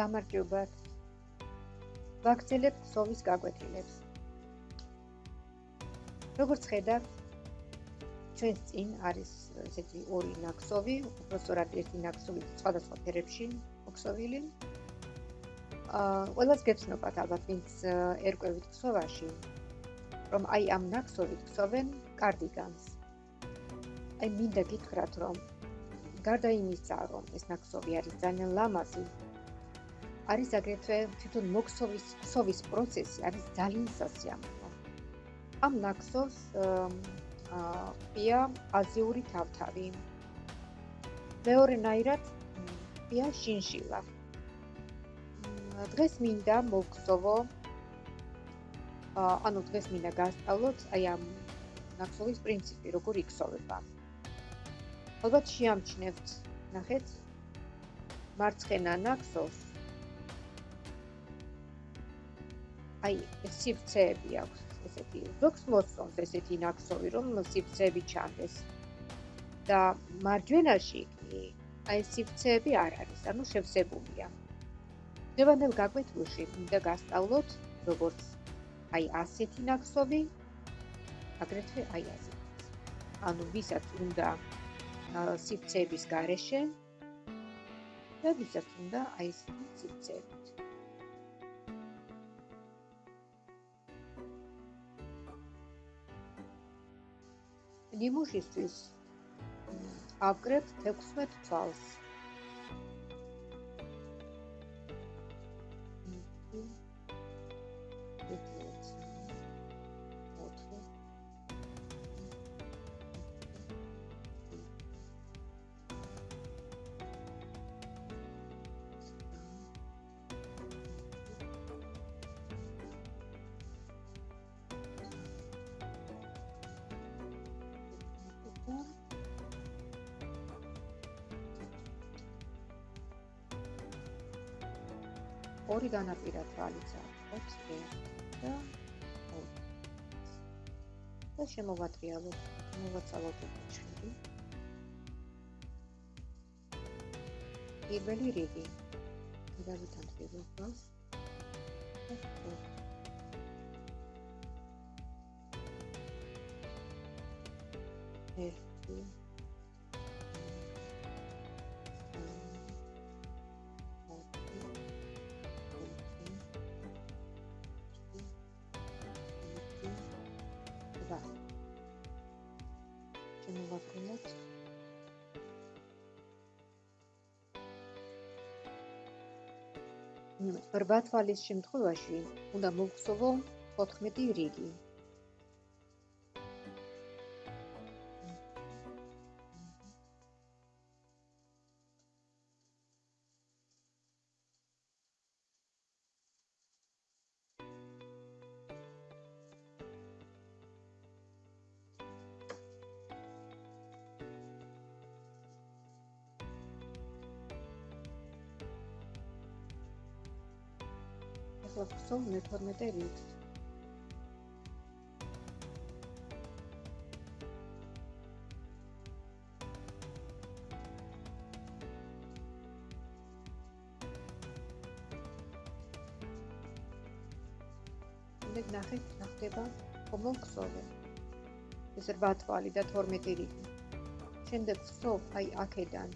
გამარჯობათ. ვაგრძელებთ სოვის გაკვეთილებს. როგორც ხედავთ, ჩვენს წინ არის ესეთი ორი ნაკსოვი, უბრალოდ ერთი ნაკსოვი სხვადასხვა ფერებში მოქსოვილი. აა, ყველას გეცნობათ ალბათ, ვინც ერკვევით ქსოვაში, რომ აი ამ ნაკსოვით ქსოვენ კარდიგანს. აი მინდა გითხრათ, რომ გარდა იმისა, რომ ეს ნაკსოვი არის ძალიან ლამაზი, არის აგრეთვე თვითონ მოქსოვის ქსოვის პროცესი არის ძალიან სასიამოვნო. ამ ნაკსოვს ყია აზიური თავთავი. მეორენაირად ყია შინშილა. დღეს მინდა მოქსოვო ანუ დღეს მინდა გასწავლოთ აი ამ ნაკსოვის პრინციპი, როგორ იქსოვება. ალბათ შეამჩნევთ, ნახეთ მარცხენა ნაკსოვს აი სიფცეები აქვს ესეთი ზოგს მოსწონს ესეთი ნაკსოვი რომ სიფცეები ჩანდეს. და მარჯვენაში კი აი სიფცეები არ არის ანუ შევსებულია. დევანელ გაკვეთილში მინდა გასწავლოთ როგორც აი ასეთი ნაკსოვი აგრეთვე აი ასეთი ანუ ვისაც უნდა სიფცეების გარეშე და ვისაც უნდა აი ეს სიფცეები ნიმუშისთვის აკრებ 16 თვალს. ორი განაპირა თვალიც აქვს და და შემოვატრიალოთ მოვაწალოთ ჩხირი პირველი რიგი. დავითან პირველ თვალს ერთი 8 თვალის შემთხვევაში უნდა მოვხსოვო 14 რიგი. ახლა მე 12 რიგს. მე ნახეთ, ნახდება კომოქსოვე. ეს 8 თვალი და 12 რიგი. შემდეგ ვსოვ აი აქედან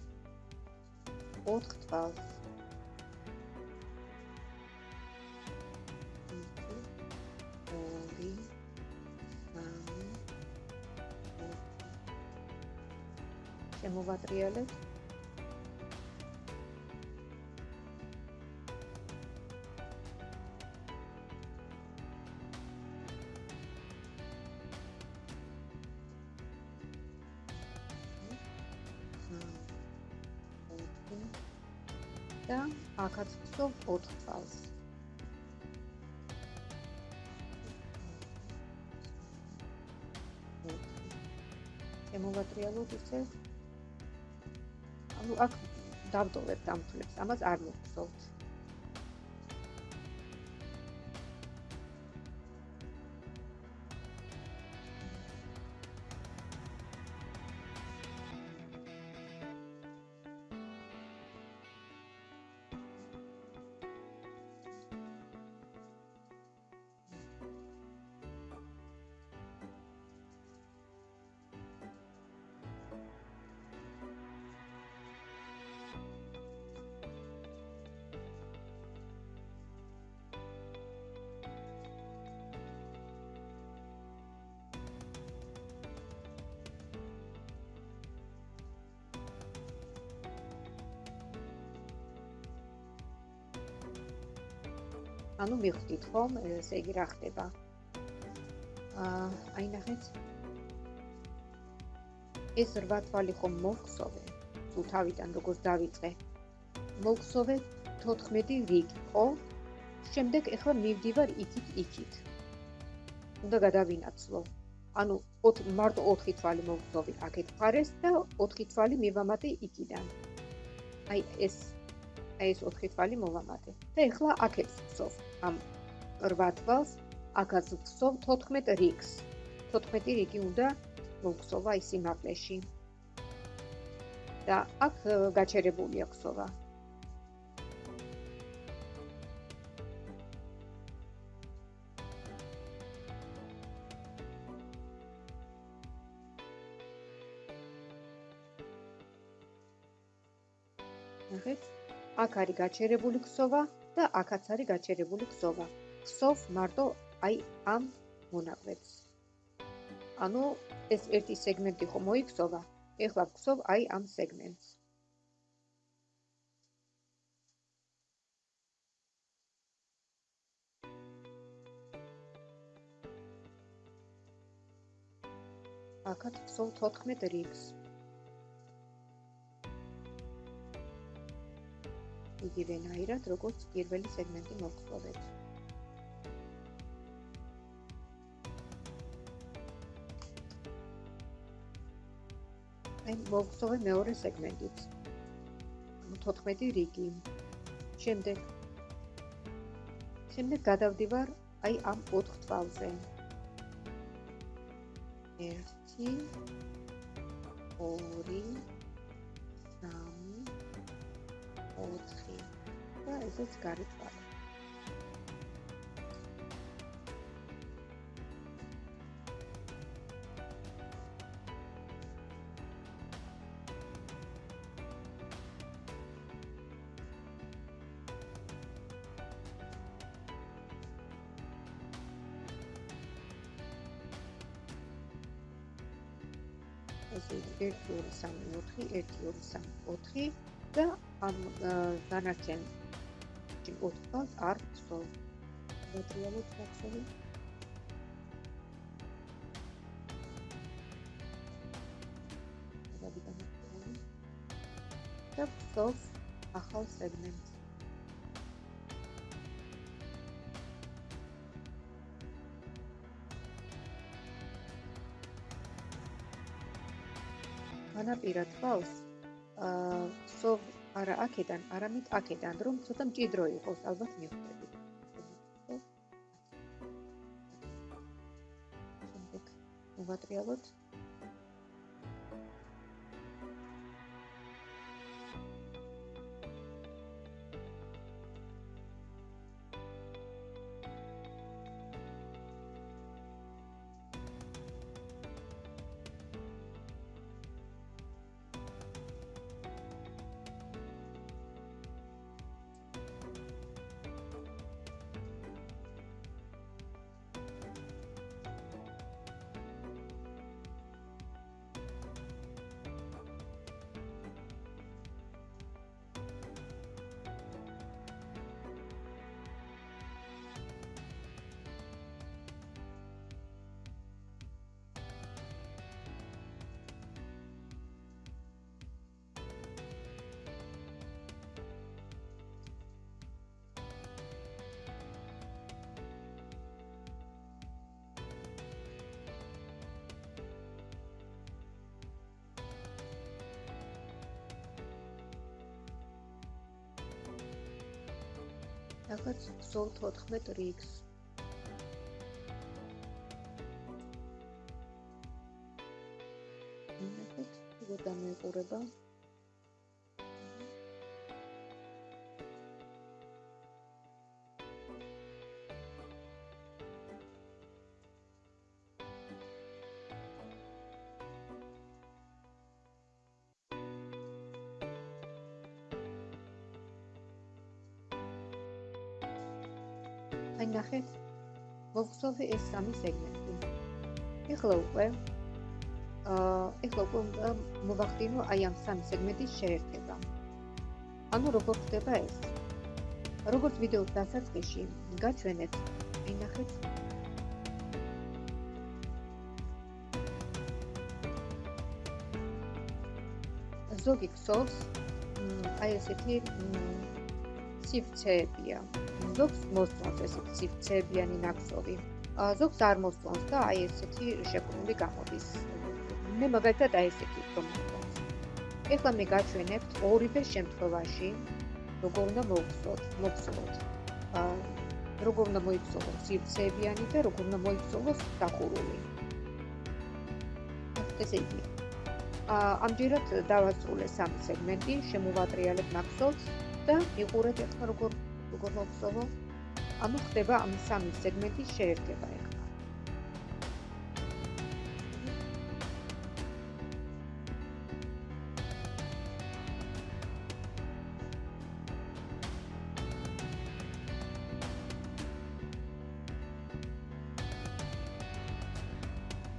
4 თვალს. შემოვატრიალებ. და აქაც ვსვამ 4 წელს. შემოვატრიალოთ ისე ანუ აქ დავდოვებ დამთვლებს, ამას არ მოგწოვთ. ანუ მიხვდით ხომ, ესე იგი რა ხდება? აა, აი ნახეთ. ეს რვა თვალი ხომ მოგხსოვე? თუ თავიდან როგორც დავიწყე. მოგხსოვე 14 რიგი, ხო? შემდეგ ეხლა მივდივარ იქით იქით. უნდა გადავინაცვლო. ანუ მარტო 4 თვალი მოგხსოვე აქეთ ფარეს და 4 თვალი მივამატე იქიდან. აი ეს აი ეს 4 თვალი მოვამატე. და ეხლა აქეთ ვხსოვ ამ 8 თვალს, აქაც ვხსოვ 14 რიგს. 14 რიგი უნდა მოვხსოვა ის იმაკლეში. და აქ გაჩერებულია ხსოვა. ნახეთ? აქ არის გაჩერებული ქსოვა და აქაც არის გაჩერებული ქსოვა. ქსოვ მარტო აი ამ მონაკვეთს. ანუ ეს ერთი სეგმენტი ხომ მოიქსოვა? ეხლა ვქსოვ აი ამ სეგმენტს. აქაც ვქსოვ 14 რიგს. იგივენაირად, როგორც პირველი სეგმენტი მოგხსოვეთ. აი, მოგხსოვე მეორე სეგმენტიც. 14 რიგი. შემდეგ შემდეგ გადავდივარ აი ამ 4 თვალზე. 1 2 4 და ესეც გარეთვალა. ესე 1 2 3 4 1 2 3 4 და ამ დანარჩენ ოთხს არ ვხსოვ. მეტრიალოთ ვახსოვი. და ვხსოვ ახალ სეგმენტს. განაპირა თვალს აა ვხსოვ არა აქედან, არამედ აქედან, რომ ცოტა მჭიდრო იყოს, ალბათ მიხვდები. შემდეგ მოვატრიალოთ. რაღაც ზოლ 14 რიგს. ნახეთ, როგორ დამეყურება. მოგხსოვე ეს სამი სეგმენტი ეხლა უკვე აა ეხლა უკვე მოვახდინო აი ამ სამი სეგმენტის შეერთება ანუ როგორ ხდება ეს როგორც ვიდეოს დასაწყისში გაჩვენეთ, ინახეთ ზოგი ქსოვს აი ესეთი სიფცეებია. ზოგს მოსწონს ესეთი სიფცეებიანი ნაკსოვი. ზოგს არ მოსწონს და აი ესეთი შეფრული გამოდის. მე მაგალითად აი ესეთი მოსწონს. ეხლა მე გაჩვენებთ ორივე შემთხვევაში როგორ უნდა მოვხსოვოთ, მოვხსოვოთ. აა როგორ უნდა მოიქცოვოს სიფცეებიანი და როგორ უნდა მოიქცოვოს დახურული. ესე იგი. აა ამჯერად დავასრულე სამი სეგმენტი, შემოვატრიალებ ნაკსოვს და იყურეთ ახლა როგორ როგორ მოვხსოვო. ანუ ხდება ამ სამი სეგმენტის შეერთება.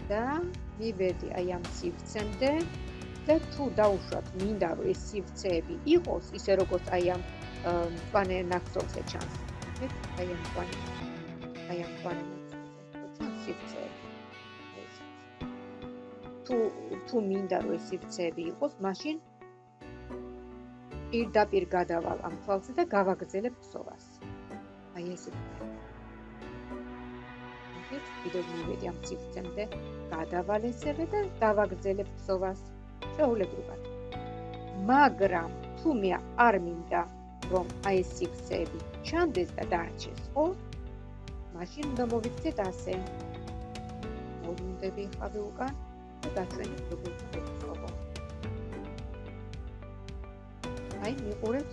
და მივედი აი ამ სივრცემდე და თუ დაუშვათ მინდა რომ ეს სივრცეები იყოს ისე როგორც აი ამ პანე ნახსოვზე ჩანს აი ამ პანე აი ამ პანე ჩანს სივრცეები თუ თუ მინდა რომ ეს სივრცეები იყოს მაშინ პირდაპირ გადავალ ამ თვალზე და გავაგრძელებ ქსოვას აი ესე იქით კიდევ მივედი ამ ციფრამდე გადავალესებ და დავაგრძელებ ფსოვას შეულებრივად მაგრამ თუ მე არ მინდა რომ აი ეს ციფრები ჩანდეს და დარჩეს ხო მაშინ უნდა მოვიქცეთ ასე მოვუნდები ხავი უკან და გაჩვენებ როგორ ფსოვო აი მიყურეთ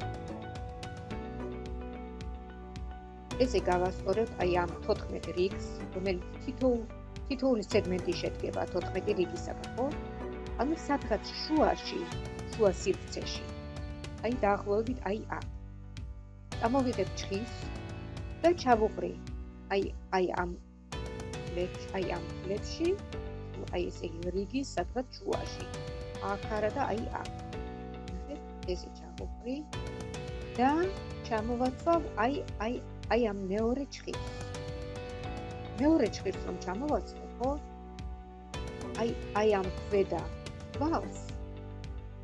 ესე გავასწორებ აი ამ 14 რიგს, რომელიც თითოეულ თითოეული სეგმენტი შედგება 14 რიგისაგან, ხო? ანუ სადღაც შუაში, შუა სივრცეში. აი დაახლოებით აი ამ. ამოვიღებ ჭხის და ჩავუყრი. აი აი ამ ლექს, აი ამ ლექსში, აი ესე რიგის სადღაც შუაში. აქ არა და აი ამ. ესე ჩავუყრი და ჩამოვაცვალ აი აი აი ამ მეორე ჭხის. მეორე ჭხის რომ ჩამოვაცხო, ხო? აი აი ამ ქვედა თვალს.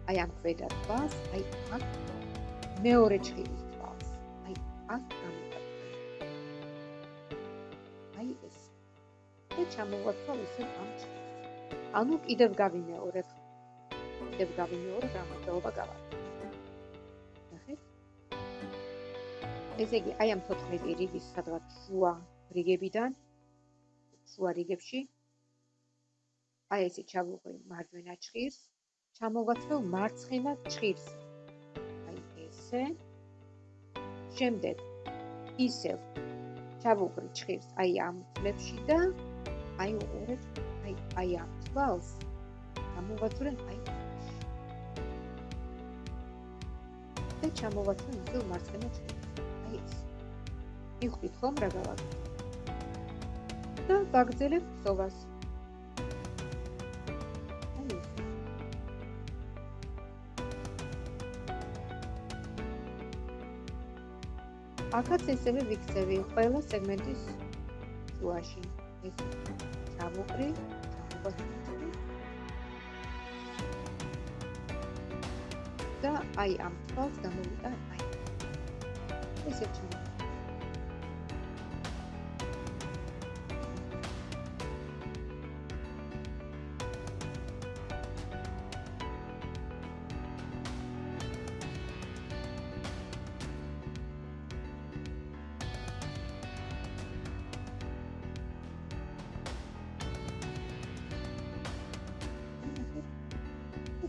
აი ამ ქვედა თვალს, აი აქ მეორე ჭხის აქ გამოვაცხო. აი ეს. და ჩამოვაცხო ისე ამ ჭხის. ანუ კიდევ გავიმეორებ. კიდევ გავიმეორებ რამოდენობა გავაკეთე. ესე იგი, აი ამ 14 რიგის სადღაც შუა რიგებიდან შუა რიგებში აი ესე ჩავუყრი მარჯვენა ჭხირს, ჩამოვაცველ მარცხენა ჭხირს. აი ესე. შემდეგ ისევ ჩავუყრი ჭხირს აი ამ წლებში და აი უყურეთ აი აი ამ თვალს. ჩამოვაცვლე აი და ჩამოვაცვლე ისევ მარცხენა ჭხირს. მიხვდით ხომ რა გავაკეთე და ვაგრძელებ სოვას აქაც ესევე ვიქცევი ყველა სეგმენტის შუაში ეს ჩამოყრი ჩამოყრი. და აი ამ თვალს გამოვიდა აი. ესე ჩამოყრი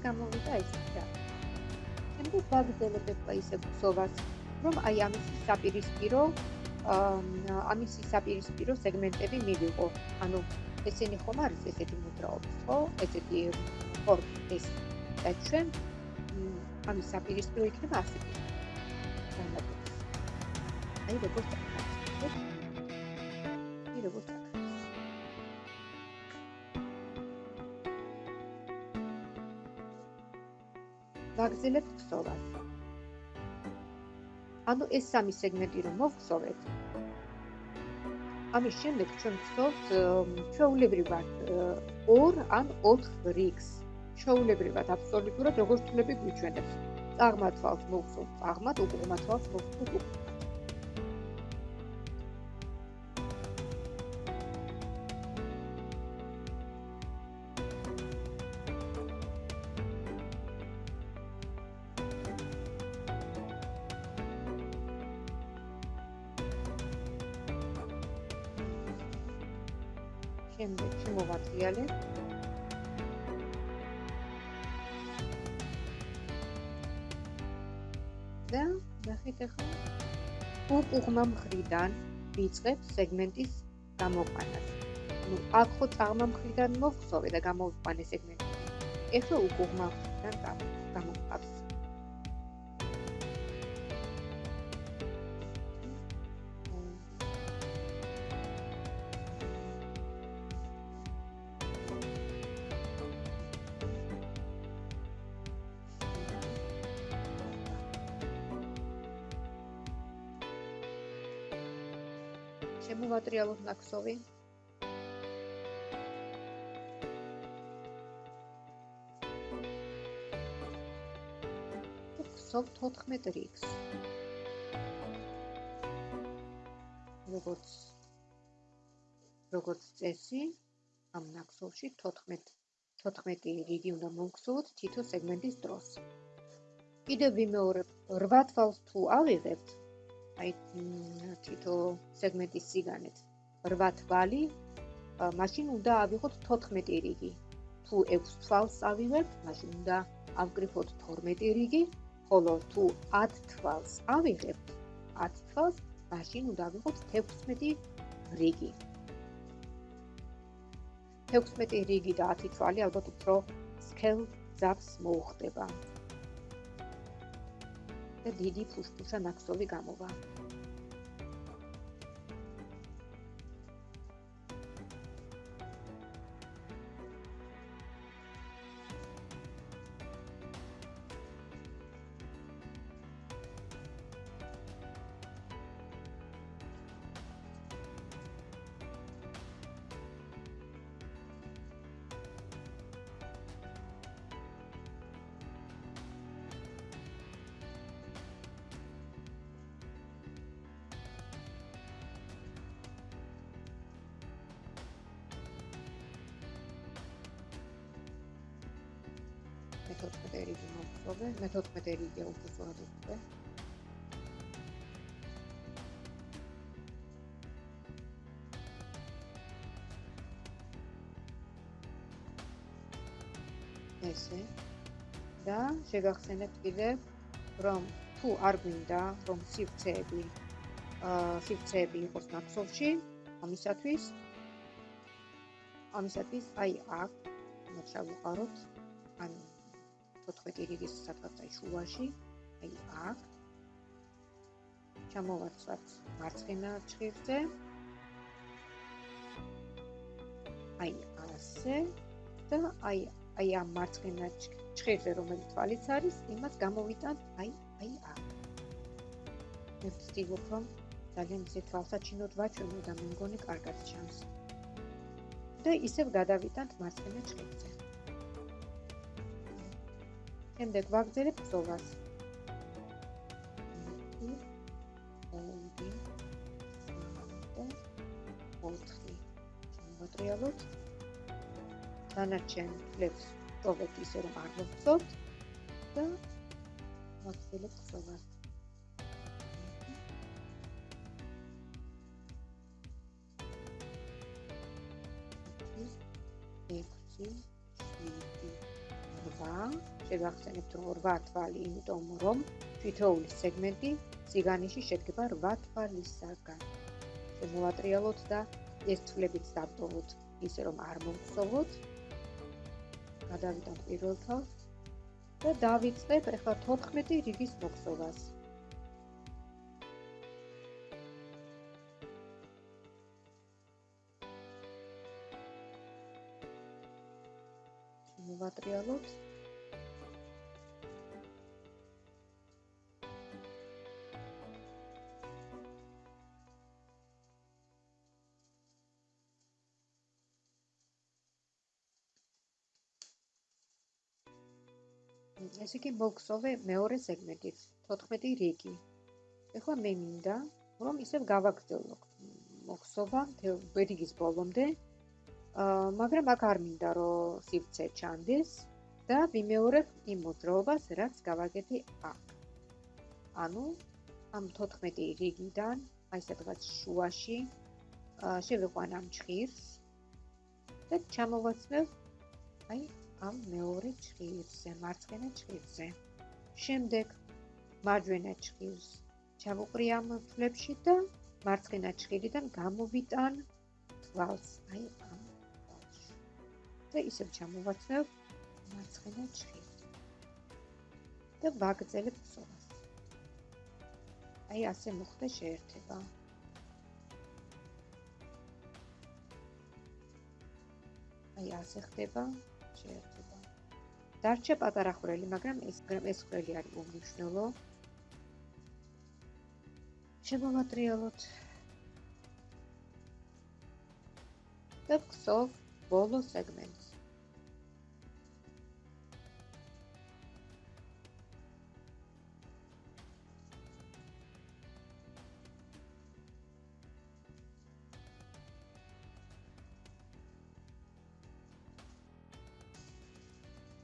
გამოვიდა ეს და შემდეგ ვაგრძელებთ ისე ბსოვას რომ აი ამის საპირისპირო ამის საპირისპირო სეგმენტები მივიღო. ანუ ესენი ხომ არის ესეთი მოძრაობის ხო? ესეთი ეს და ჩვენ ამის საპირისპირო იქნება ასე აი როგორც ვაგრძელებ ქსოვას. ანუ ეს სამი სეგმენტი რომ მოვხსოვეთ. ამის შემდეგ ჩვენ ვხსოვთ ჩვეულებრივად 2 ან 4 რიგს. ჩვეულებრივად აბსოლუტურად როგორც თვლები გვიჩვენებს. წარმართვალს მოვხსოვთ, წარმართ უყურმართვალს მოვხსოვთ უკვე. უკუღმა მხრიდან ვიწყებ სეგმენტის გამოყვანას. ну, აქ ხო წაღმა მხრიდან მოვხსოვე და გამოვიყვანე სეგმენტი. ეხლა უკუღმა მხრიდან გამოყვავს. ნაკსოვი. სოფ 14 რიგს. როგორც როგორც წესი, ამ ნაკსოვში 14 14 რიგი უნდა მოგხსოვოთ თითო სეგმენტის დროს. კიდევ ვიმეორებ, 8 თვალს თუ ავიღებთ, აი თითო სეგმენტის სიგანეთ 8 თვალი მაშინ უნდა ავიღოთ 14 რიგი. თუ 6 თვალს ავიღებთ მაშინ უნდა ავკრიფოთ 12 რიგი. ხოლო თუ 10 თვალს ავიღებთ 10 თვალს მაშინ უნდა ავიღოთ 16 რიგი. 16 რიგი და 10 თვალი ალბათ უფრო სკელ ძაფს მოუხდება. და დიდი ფუშფუშა ნაკსოვი გამოვა. მე-14 რიგი მოვხსოვე, მე-14 რიგია უბრალოდ უკვე. ესე და შეგახსენებთ კიდევ რომ თუ არ გვინდა რომ სივრცეები აა სივრცეები იყოს ნაკსოვში ამისათვის ამისათვის აი აქ უნდა შევუყაროთ ანუ 14 რიგის სადღაც აი შუაში, აი აქ. ჩამოვაცვათ მარცხენა ჭირზე. აი ასე და აი აი ამ მარცხენა ჭირზე რომელიც თვალიც არის, იმას გამოვიტანთ აი აი აქ. მე ვცდილობ რომ ძალიან ისე თვალსაჩინოდ ვაჩვენო და მე მგონი კარგად ჩანს. და ისევ გადავიტანთ მარცხენა ჭირზე. შემდეგ ვაგზელებ ბზოვას. მოტრიალოთ. დანარჩენ ფლებს პროვეთ ისე რომ არ მოგწოთ და ვაგზელებ ბზოვას. რვა შეგახსენებთ რომ 8 თვალი, იმიტომ რომ თითოეული სეგმენტი ციგანიში შედგება 8 თვალისაგან. შემოვატრიალოთ და ეს თვლებიც დავტოვოთ ისე რომ არ მომხსოვოთ. გადავიდეთ პირველ თვალს და დავიწყებ ახლა 14 რიგის მოხსოვას. შემოვატრიალოთ ესე იგი მოგხსოვე მეორე სეგმენტით 14 რიგი. ეხლა მე მინდა რომ ისევ გავაგრძელო მოგხსოვა რიგის ბოლომდე. აა მაგრამ აქ არ მინდა რომ სივრცე ჩანდეს და ვიმეორებ იმ მოძრაობას, რაც გავაკეთე აქ. ანუ ამ 14 რიგიდან აი სადღაც შუაში შევიყვან ამ ჭირს და ჩამოვაცმევ აი ამ მეორე ჭირზე, მარცხენა ჭირზე. შემდეგ მარჯვენა ჭირს ჩავუყრი ამ ფლებში და მარცხენა ჭირიდან გამოვიტან თვალს, აი ამ თვალში. და ისევ ჩამოვაცნებ მარცხენა ჭირს. და ვაგრძელებ ხსოვას. აი ასე მოხდა შეერთება. აი ასე ხდება. დარჩა პატარა ხვრელი, მაგრამ ეს ეს ხვრელი არის უმნიშვნელო. შემოვატრიალოთ. და გსოვ ბოლო სეგმენტს.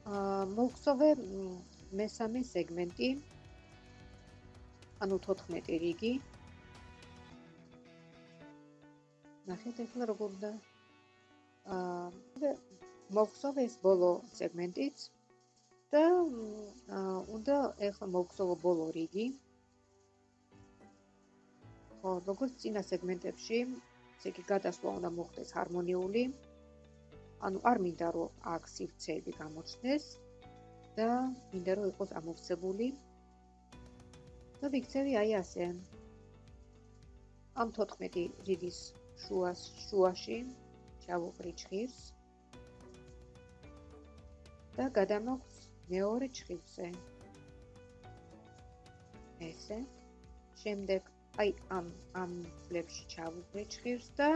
აა მოგხსოვე მესამე სეგმენტი. ანუ 14 რიგი. ნახეთ ახლა როგორ და აა მოგხსოვ ეს ბოლო სეგმენტიც. და უნდა ახლა მოგხსოვო ბოლო რიგი. ხო როგორც წინა სეგმენტებში ესე იგი გადასვლა უნდა მოხდეს ჰარმონიული ანუ არ მინდა რომ აქ სივრცეები გამოჩნდეს და მინდა რომ იყოს ამოვსებული. და ვიქცევი აი ასე. ამ 14 რიგის შუას შუაში ჩავუყრი ჭირს და გადამოხს მეორე ჭირზე ესე. შემდეგ აი ამ ამ ფლებში ჩავუყრი ჭირს და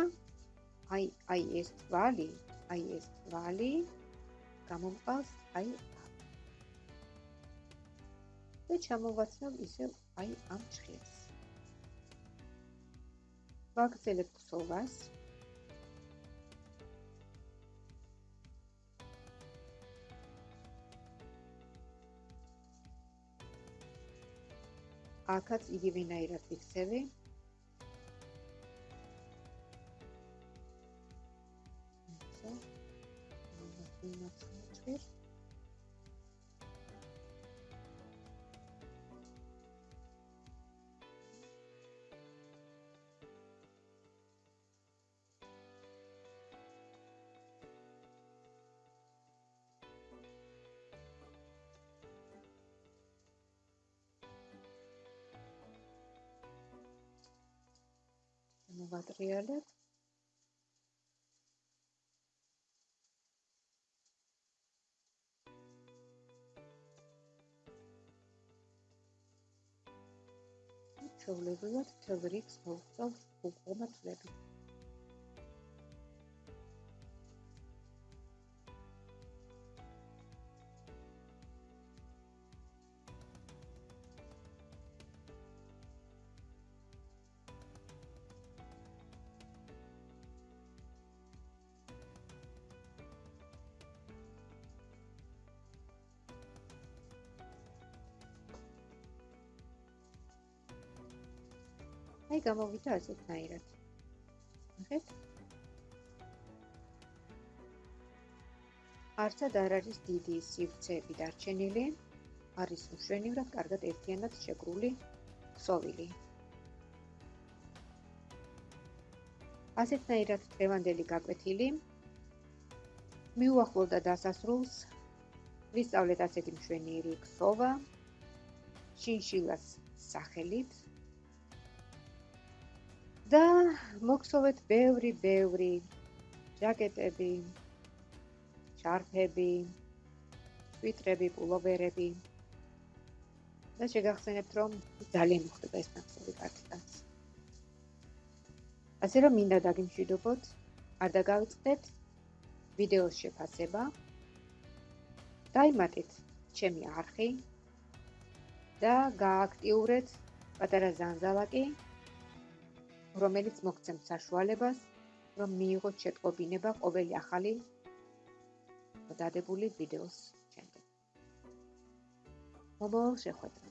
აი აი ეს თვალი აი ეს თვალი გამომყავს აი და ჩამოვაცნობ ისევ აი ამ ჭირს ვაგრძელებ ქსოვას. აქაც იგივენაირად ვიქცევი. მოვატრიალებ. ჩაულებულად თელ რიგს მოვწავ უკომათლები. აი გამოვიდა ასეთნაირად. ნახეთ? არცად არ არის დიდი სივრცეები დარჩენილი. არის უშვენივრად კარგად ერთიანად შეგრული ქსოვილი. ასეთნაირად დღევანდელი გაკვეთილი მიუახლოვდა დასასრულს. ვისწავლეთ ასეთი მშვენიერი ქსოვა. შინშილას სახელით და მოგხსოვეთ ბევრი ბევრი ჯაკეტები შარფები სვიტრები პულოვერები. და შეგახსენებთ რომ ძალიან მოხდება ეს ნახსოვი კარტიკაც ასე რომ მინდა დაგიმშვიდობოთ არ დაგავიწყდეთ. ვიდეოს შეფასება. დაიმატეთ ჩემი არხი. და გააქტიურეთ პატარა ზანზალაკი, რომელიც მოგცემთ საშუალებას, რომ მიიღოთ შეტყობინება ყოველი ახალი დადებული ვიდეოს შემდეგ. მომავალ შეხვედრამდე